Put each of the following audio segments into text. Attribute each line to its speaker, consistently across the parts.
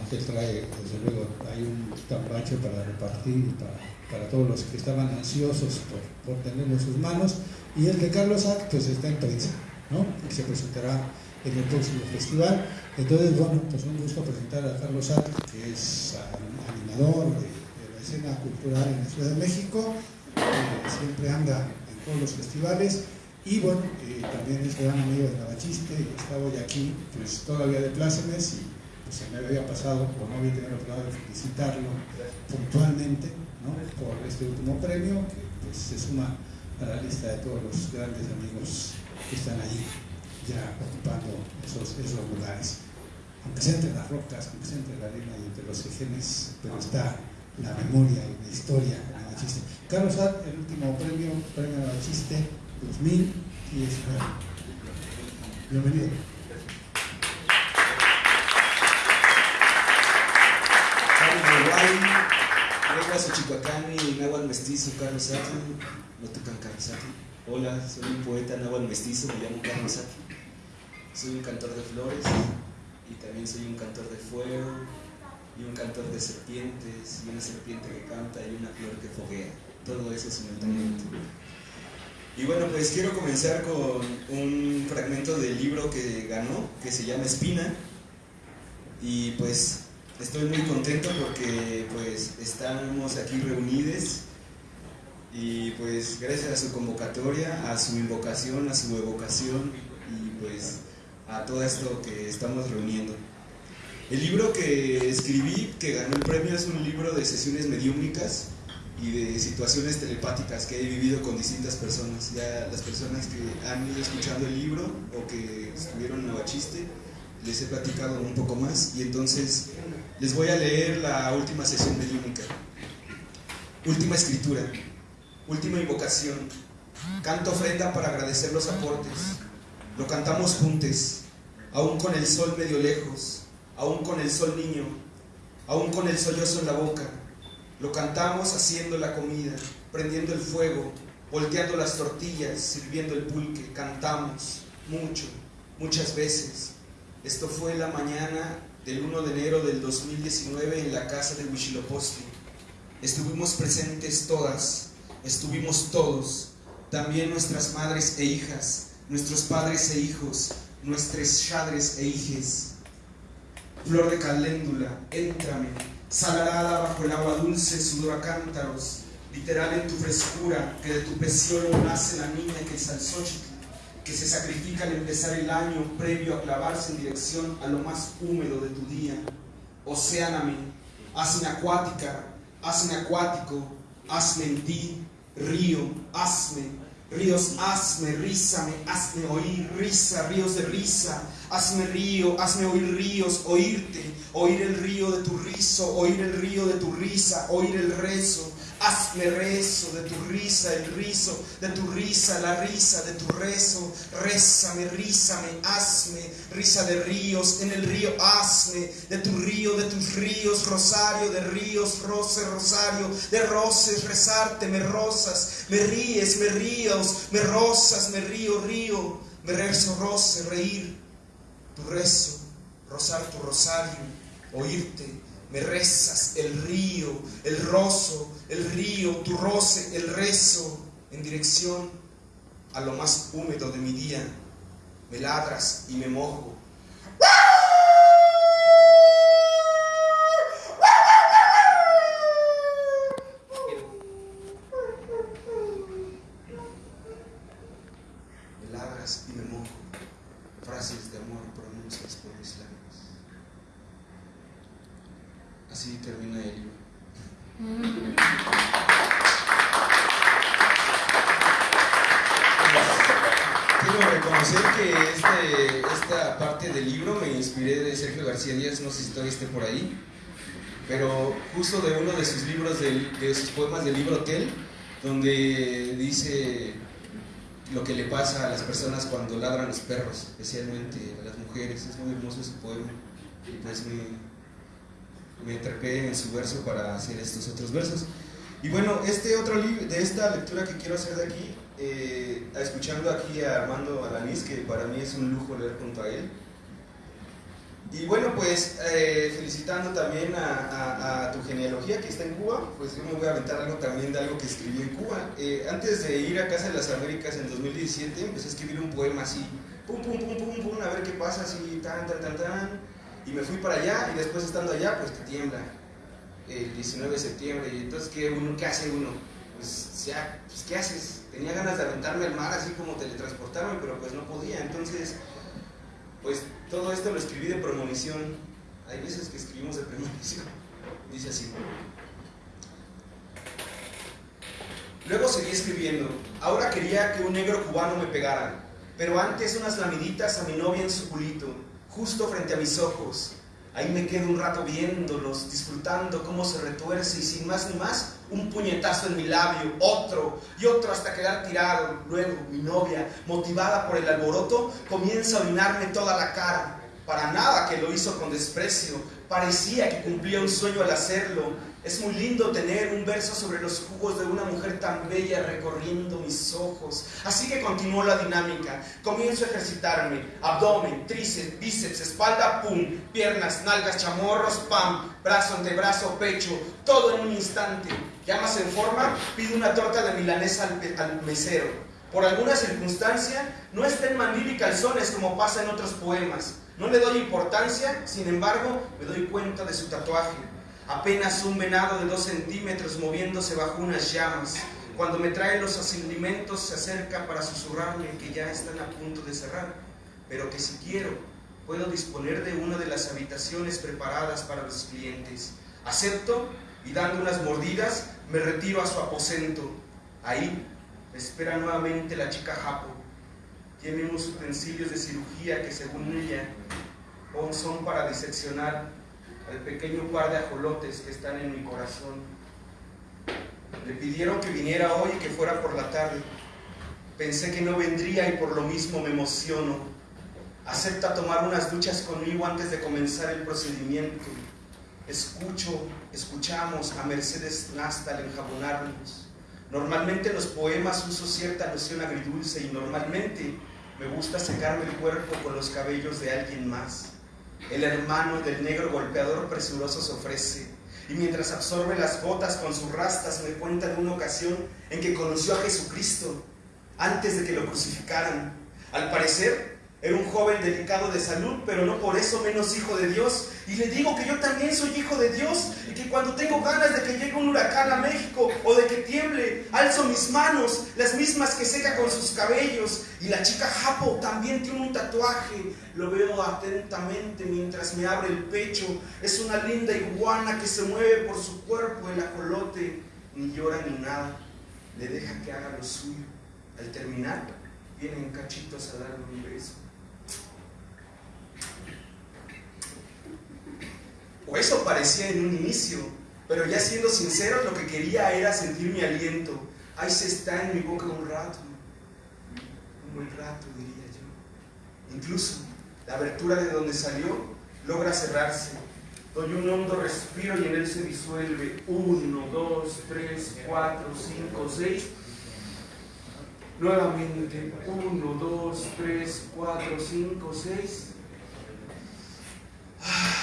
Speaker 1: Ángel trae, desde luego, hay un tambache para repartir para, todos los que estaban ansiosos por, por tenerlo en sus manos. Y el de Carlos Sack, pues está en prensa, ¿no? Y se presentará en el próximo festival. Entonces, bueno, pues un gusto presentar a Carlos Sack, que es animador de, la escena cultural en la Ciudad de México, siempre anda en todos los festivales. Y bueno, eh, también es gran amigo de Navachiste, estaba hoy aquí, pues todavía de plácemes, se me había pasado, o no había tenido la oportunidad de felicitarlo puntualmente, por este último premio, que pues se suma a la lista de todos los grandes amigos que están allí ya ocupando esos, esos lugares. Aunque sea entre las rocas, aunque sea entre la arena y entre los ejes, pero está la memoria y la historia de Navachiste. Carlos Ad, el último premio, premio Navachiste 2019. Bienvenido.
Speaker 2: Xochicacani, náhuatl mestizo, Carlos no tocan Carlos. Hola, soy un poeta náhuatl mestizo, me llamo Carlos Sati. Soy un cantor de flores y también soy un cantor de fuego y un cantor de serpientes y una serpiente que canta y una flor que foguea. Todo eso simultáneamente. Y bueno, pues quiero comenzar con un fragmento del libro que ganó, que se llama Espina. Y pues estoy muy contento porque pues estamos aquí reunidos y pues gracias a su convocatoria, a su invocación, a su evocación y pues a todo esto que estamos reuniendo. El libro que escribí, que ganó el premio, es un libro de sesiones mediúmnicas y de situaciones telepáticas que he vivido con distintas personas. Ya las personas que han ido escuchando el libro o que estuvieron en Navachiste, les he platicado un poco más y entonces les voy a leer la última sesión mediúnica. Última escritura, última invocación, canto ofrenda para agradecer los aportes. Lo cantamos juntos, aún con el sol medio lejos, aún con el sol niño, aún con el sollozo en la boca lo cantamos haciendo la comida, prendiendo el fuego, volteando las tortillas, sirviendo el pulque. Cantamos mucho, muchas veces. Esto fue la mañana del 1 de enero del 2019 en la casa de Huichilopochtli. Estuvimos presentes todas, estuvimos todos, también nuestras madres e hijas, nuestros padres e hijos, nuestros chadres e hijes. Flor de caléndula, éntrame, salarada bajo el agua dulce, sudor a cántaros, literal en tu frescura, que de tu pecíolo nace la niña que es al que se sacrifica al empezar el año previo a clavarse en dirección a lo más húmedo de tu día. Océaname, hazme acuática, hazme acuático, hazme en ti, río, hazme, ríos, hazme, rízame, hazme oír, risa, ríos de risa, hazme río, hazme oír ríos, oírte, oír el río de tu rizo, oír el río de tu risa, oír el rezo, hazme rezo de tu risa, el rizo, de tu risa, la risa de tu rezo, rézame, rízame, hazme, risa de ríos, en el río hazme, de tu río, de tus ríos, rosario de ríos, roce, rosario, de roces, rezarte, me rosas, me ríes, me ríos, me rosas, me río, río, me rezo, roce, reír, tu rezo, rozar tu rosario, oírte, me rezas, el río, el rozo, el río, tu roce, el rezo, en dirección a lo más húmedo de mi día, me ladras y me mojo. Me ladras y me mojo. Frases de amor pronuncias por mis labios. Así termina el libro. Quiero reconocer que este, esta parte del libro me inspiré de Sergio García Díaz, no sé si todavía esté por ahí, pero justo de uno de sus libros, de poemas del libro Hotel, donde dice lo que le pasa a las personas cuando ladran los perros, especialmente a las mujeres. Es muy hermoso ese poema. Y pues me, me trepé en su verso para hacer estos otros versos. Y bueno, este otro libro, de esta lectura que quiero hacer de aquí, eh, escuchando aquí a Armando Alanís, que para mí es un lujo leer junto a él, Y bueno, pues eh, felicitando también a, tu genealogía que está en Cuba, pues yo me voy a aventar algo también de algo que escribí en Cuba. Eh, antes de ir a Casa de las Américas en 2017, empecé a escribir un poema así, pum, pum, pum, pum, pum, a ver qué pasa, así, tan, tan, tan, tan. Y me fui para allá y después estando allá, pues te tiembla el 19 de septiembre. Y entonces, ¿qué, uno, qué hace uno? Pues, ya, pues, ¿qué haces? Tenía ganas de aventarme al mar así como teletransportarme, pero pues no podía. Entonces, pues todo esto lo escribí de premonición. Hay veces que escribimos de premonición. Dice así. Luego seguí escribiendo. Ahora quería que un negro cubano me pegara, pero antes unas lamiditas a mi novia en su culito, justo frente a mis ojos. Ahí me quedo un rato viéndolos, disfrutando cómo se retuerce y sin más ni más, un puñetazo en mi labio, otro y otro hasta quedar tirado. Luego mi novia, motivada por el alboroto, comienza a orinarme toda la cara. Para nada que lo hizo con desprecio, parecía que cumplía un sueño al hacerlo, es muy lindo tener un verso sobre los jugos de una mujer tan bella recorriendo mis ojos. Así que continuó la dinámica. Comienzo a ejercitarme. Abdomen, tríceps, bíceps, espalda, pum. Piernas, nalgas, chamorros, pam. Brazo, antebrazo, pecho. Todo en un instante. Ya más en forma, pido una torta de milanesa al, al mesero. Por alguna circunstancia, no está en mandil y calzones como pasa en otros poemas. No le doy importancia, sin embargo, me doy cuenta de su tatuaje apenas un venado de dos centímetros moviéndose bajo unas llamas. Cuando me trae los alimentos se acerca para susurrarme que ya están a punto de cerrar, pero que si quiero puedo disponer de una de las habitaciones preparadas para los clientes. Acepto y dando unas mordidas me retiro a su aposento. Ahí me espera nuevamente la chica Japo. Tiene unos utensilios de cirugía que según ella son para diseccionar el pequeño par de ajolotes que están en mi corazón. Le pidieron que viniera hoy y que fuera por la tarde. Pensé que no vendría y por lo mismo me emociono. Acepta tomar unas duchas conmigo antes de comenzar el procedimiento. Escucho, escuchamos a Mercedes Nastal enjabonarnos. Normalmente en los poemas uso cierta noción agridulce y normalmente me gusta secarme el cuerpo con los cabellos de alguien más. El hermano del negro golpeador presuroso se ofrece y mientras absorbe las gotas con sus rastas me cuenta de una ocasión en que conoció a Jesucristo antes de que lo crucificaran. Al parecer, era un joven delicado de salud, pero no por eso menos hijo de Dios. Y le digo que yo también soy hijo de Dios y que cuando tengo ganas de que llegue un huracán a México o de que tiemble, alzo mis manos, las mismas que seca con sus cabellos. Y la chica Japo también tiene un tatuaje. Lo veo atentamente mientras me abre el pecho. Es una linda iguana que se mueve por su cuerpo el ajolote. Ni llora ni nada. Le deja que haga lo suyo. Al terminar, vienen cachitos a darle un beso. o eso parecía en un inicio, pero ya siendo sincero, lo que quería era sentir mi aliento. Ahí se está en mi boca un rato, un buen rato, diría yo. Incluso la abertura de donde salió logra cerrarse. Doy un hondo respiro y en él se disuelve. Uno, dos, tres, cuatro, cinco, seis. Nuevamente, uno, dos, tres, cuatro, cinco, seis. Ah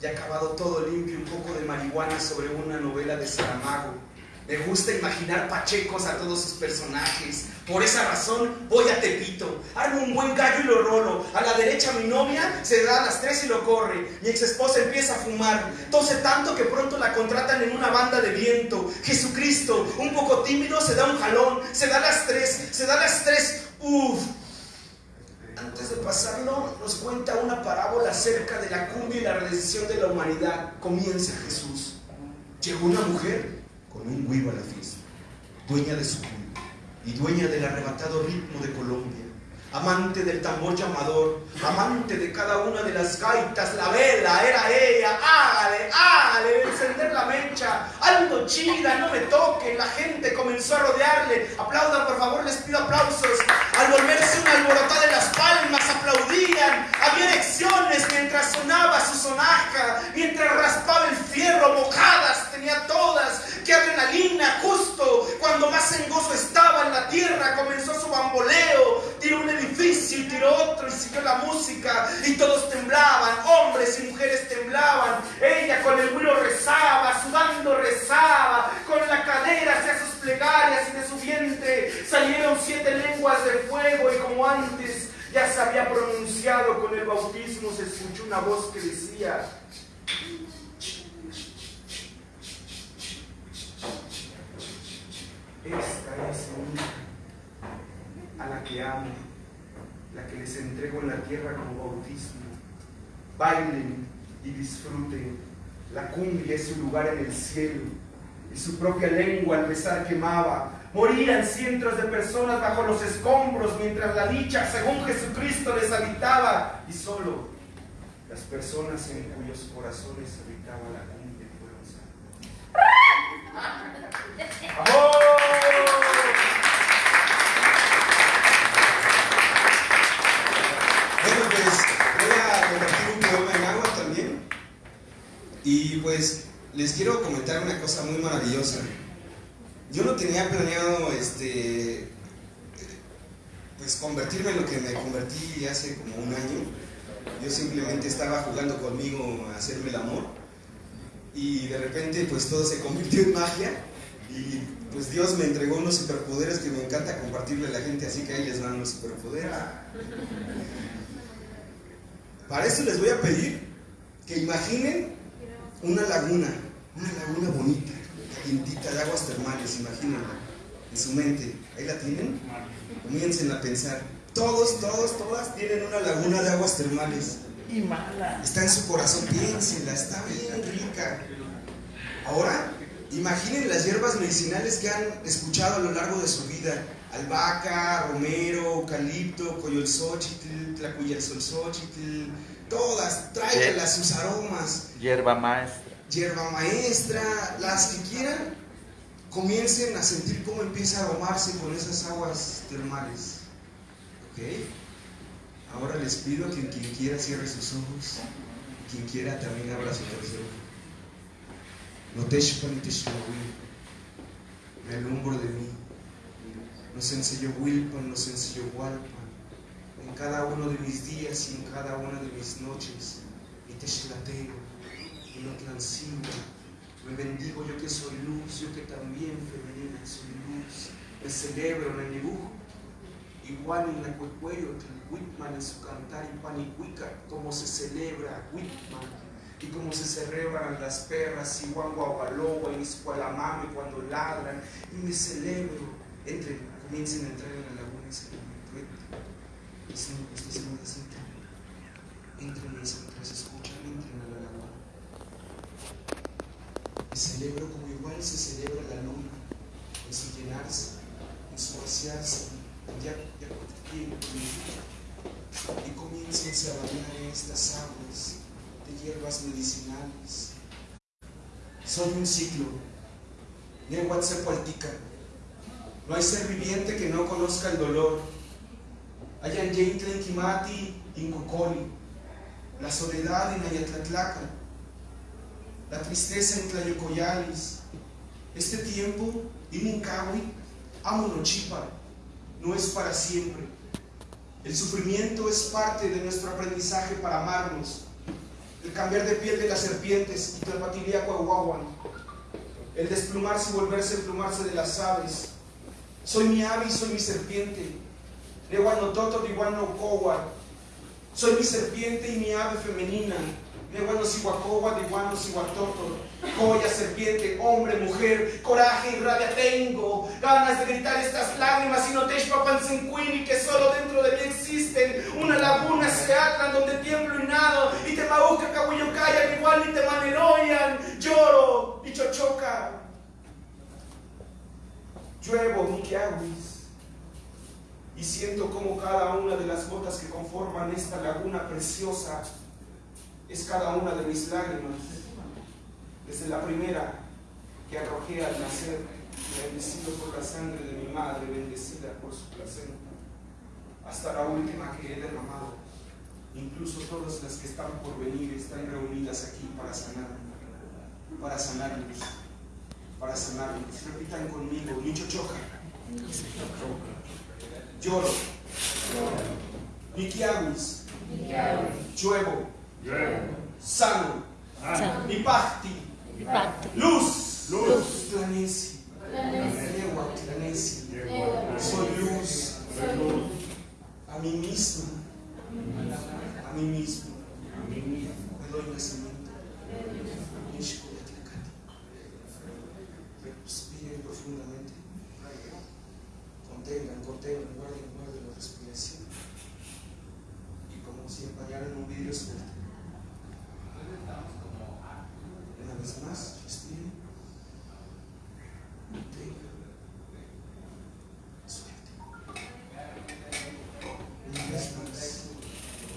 Speaker 2: ya acabado todo limpio, un poco de marihuana sobre una novela de Saramago. Me gusta imaginar pachecos a todos sus personajes. Por esa razón voy a Tepito. Armo un buen gallo y lo rolo. A la derecha mi novia se da a las tres y lo corre. Mi ex esposa empieza a fumar. Tose tanto que pronto la contratan en una banda de viento. Jesucristo, un poco tímido, se da un jalón. Se da a las tres. Se da a las tres. Uf, antes de pasarlo, nos cuenta una parábola acerca de la cumbia y la redención de la humanidad. Comienza Jesús. Llegó una mujer con un huivo a la fiesta, dueña de su cumbia y dueña del arrebatado ritmo de Colombia amante del tambor llamador, amante de cada una de las gaitas, la vela era ella, hágale, hágale, encender la mecha, algo chida, no me toque, la gente comenzó a rodearle, aplaudan por favor, les pido aplausos, al volverse una alborotada de las palmas, aplaudían, había elecciones mientras sonaba su sonaja, mientras raspaba el fierro, mojadas tenía todas, qué adrenalina, justo cuando más en gozo estaba en la tierra, comenzó su bamboleo, tiró un edificio y tiró otro y
Speaker 3: siguió la música. Y todos temblaban, hombres y mujeres temblaban. Ella con el vuelo rezaba, sudando rezaba, con la cadera hacia sus plegarias y de su vientre salieron siete lenguas de fuego y como antes ya se había pronunciado con el bautismo, se escuchó una voz que decía, esta es mi hija, a la que amo, la que les entrego en la tierra como bautismo. Bailen y disfruten, la cumbia es su lugar en el cielo, y su propia lengua al besar quemaba, Morían cientos de personas bajo los escombros mientras la dicha, según Jesucristo, les habitaba. Y solo las personas en cuyos corazones habitaba la cumbia fueron salvas.
Speaker 2: Bueno, pues voy a compartir un poema en agua también. Y pues les quiero comentar una cosa muy maravillosa. Yo no tenía planeado este pues convertirme en lo que me convertí hace como un año. Yo simplemente estaba jugando conmigo a hacerme el amor y de repente pues todo se convirtió en magia y pues Dios me entregó unos superpoderes que me encanta compartirle a la gente, así que ahí les van los superpoderes. Para esto les voy a pedir que imaginen una laguna, una laguna bonita, calientita de aguas termales, imagínenla en su mente. ¿Ahí la tienen? Comiencen a pensar. Todos, todos, todas tienen una laguna de aguas termales.
Speaker 4: Y mala.
Speaker 2: Está en su corazón, piénsenla, está bien rica. Ahora, imaginen las hierbas medicinales que han escuchado a lo largo de su vida. Albahaca, romero, eucalipto, coyolxochitl, tlacuyelsolxochitl, todas, tráiganlas sus aromas.
Speaker 4: Hierba maestra.
Speaker 2: Hierba maestra, las que quieran, comiencen a sentir cómo empieza a aromarse con esas aguas termales. ¿Ok? Ahora les pido que quien quiera cierre sus ojos, quien quiera también abra su tercer. No te me alumbro de mí. Nos enseñó Wilpan, nos enseñó Walpan. En cada uno de mis días y en cada una de mis noches, y te y no transigo. Me bendigo yo que soy luz, yo que también femenina soy luz. Me celebro en el dibujo. Igual en la cuecuello, Whitman en su cantar y panicuica, como se celebra Whitman y como se celebran las perras y guanguabaloa y escualamame cuando ladran y me celebro entre comiencen a entrar en la laguna y se y se usted se me siente entren mientras escuchan entren celebro como igual se celebra la luna en su llenarse en su vaciarse ya, ya y comiencen a bañar en estas aguas de hierbas medicinales. Soy un ciclo. Nehuatzepualtica. No hay ser viviente que no conozca el dolor. Hayan Yeitlen Kimati Incocoli. La soledad en Ayatlatlaca. La tristeza en Tlayocoyalis. Este tiempo, Imuncawi, Amonochipa, no es para siempre. El sufrimiento es parte de nuestro aprendizaje para amarnos. El cambiar de piel de las serpientes y. El desplumarse y volverse a emplumarse de las aves. Soy mi ave y soy mi serpiente. Soy mi serpiente y mi ave femenina. Nehuano Sihuacowa, Dihuano Sihuatoto. Joya, serpiente, hombre, mujer, coraje y rabia tengo, ganas de gritar estas lágrimas y no te y que solo dentro de mí existen una laguna seatlan donde tiemblo y nado y te mauca cahuillocaya igual ni te maneroyan, lloro y chochoca. Lluevo miquiahuis y siento como cada una de las gotas que conforman esta laguna preciosa es cada una de mis lágrimas desde la primera que arrojé al nacer, bendecido por la sangre de mi madre, bendecida por su placenta, hasta la última que he derramado. Incluso todas las que están por venir están reunidas aquí para sanar, para sanarnos, para sanarnos. Repitan conmigo, Nicho Choca. Lloro. Lluevo. Sano,
Speaker 5: Sano.
Speaker 2: Vipakti,
Speaker 6: Vipakti.
Speaker 2: luz,
Speaker 5: Luz.
Speaker 2: Tlanesi, Lewa, Tlanesi, soy luz,
Speaker 5: Soy luz.
Speaker 2: a mí mismo, a mí mismo,
Speaker 5: A mí mismo.
Speaker 2: me doy nacimiento. Nishkuyatlakati. Respiren profundamente. Contengan, contengan, guarden, guarden la respiración. Y como si empañaran un vidrio suelto. Una vez más, respiren. Contengan. Suelten. Una vez más.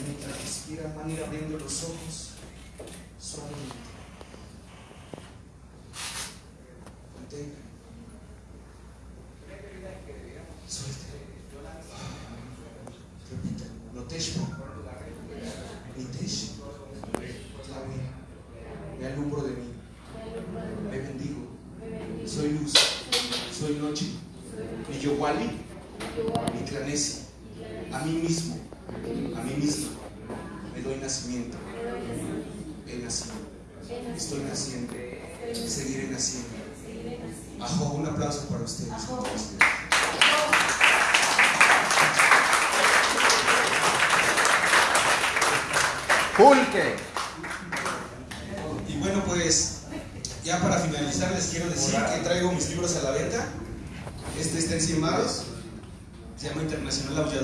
Speaker 2: Mientras respiran, van ir abriendo los ojos suavemente. Contengan. Suelten. Repitan. Noteshmo. Nitesh. Tlawe. Me alumbro de mí. Me bendigo. Soy luz. Soy noche. Mi Yowali. Mi Tlanesi. A mí mismo. A mí mismo. Doy nacimiento. He nacido. Estoy naciendo. Seguiré naciendo. Ajo, un aplauso para ustedes.
Speaker 4: Pulque.
Speaker 2: Y bueno, pues ya para finalizar les quiero decir que traigo mis libros a la venta. Este está en 100 varos. Se llama Internacional Aullador.